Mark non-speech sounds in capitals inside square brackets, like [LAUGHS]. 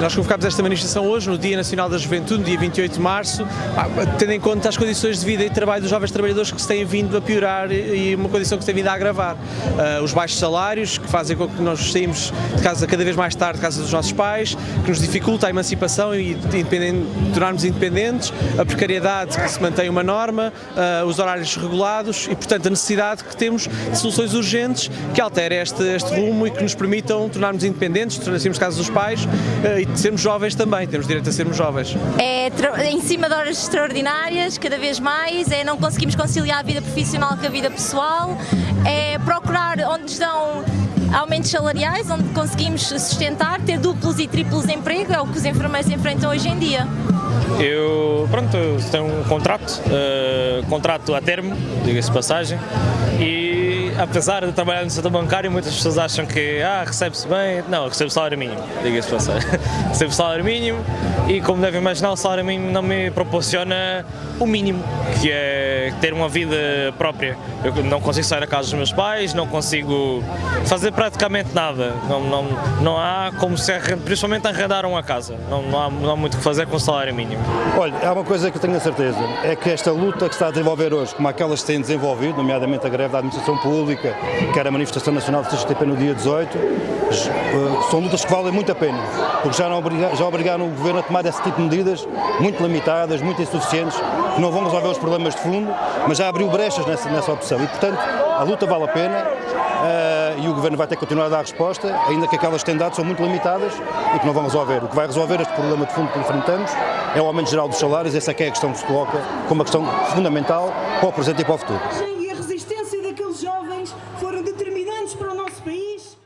nós convocámos esta manifestação hoje, no Dia Nacional da Juventude, dia 28 de março, tendo em conta as condições de vida e trabalho dos jovens trabalhadores que se têm vindo a piorar e uma condição que se tem vindo a agravar. Uh, os baixos salários, que fazem com que nós saímos de casa cada vez mais tarde de casa dos nossos pais, que nos dificulta a emancipação e tornarmos independentes, a precariedade que se mantém uma norma, uh, os horários regulados e, portanto, a necessidade que temos de soluções urgentes que alterem este, este rumo e que nos permitam tornarmos independentes, tornarmos casa dos pais uh, e sermos jovens também, temos direito a sermos jovens. É em cima de horas extraordinárias, cada vez mais, é não conseguimos conciliar a vida profissional com a vida pessoal, é procurar onde estão aumentos salariais, onde conseguimos sustentar, ter duplos e triplos emprego, é o que os enfermeiros enfrentam hoje em dia. Eu, pronto, tenho um contrato, uh, contrato a termo, diga-se passagem, e apesar de trabalhar no setor bancário, muitas pessoas acham que ah, recebe-se bem, não, recebo salário mínimo, diga-se passagem, [LAUGHS] recebo salário mínimo e como devem imaginar o salário mínimo não me proporciona o mínimo, que é ter uma vida própria. Eu não consigo sair da casa dos meus pais, não consigo fazer praticamente nada, não, não, não há como se, principalmente arrendar uma casa, não, não, há, não há muito o que fazer com o salário mínimo. Olha, há uma coisa que eu tenho a certeza, é que esta luta que está a desenvolver hoje, como aquelas que têm desenvolvido, nomeadamente a greve da administração pública, que era a manifestação nacional do CGTP no dia 18, eh, são lutas que valem muito a pena, porque já, não obrigaram, já obrigaram o Governo a tomar esse tipo de medidas muito limitadas, muito insuficientes, que não vão resolver os problemas de fundo, mas já abriu brechas nessa, nessa opção e, portanto, a luta vale a pena uh, e o Governo vai ter que continuar a dar resposta, ainda que aquelas que têm dado são muito limitadas e que não vão resolver. O que vai resolver este problema de fundo que enfrentamos é o aumento geral dos salários, essa é, é a questão que se coloca como uma questão fundamental para o presente e para o futuro grandes para o nosso país.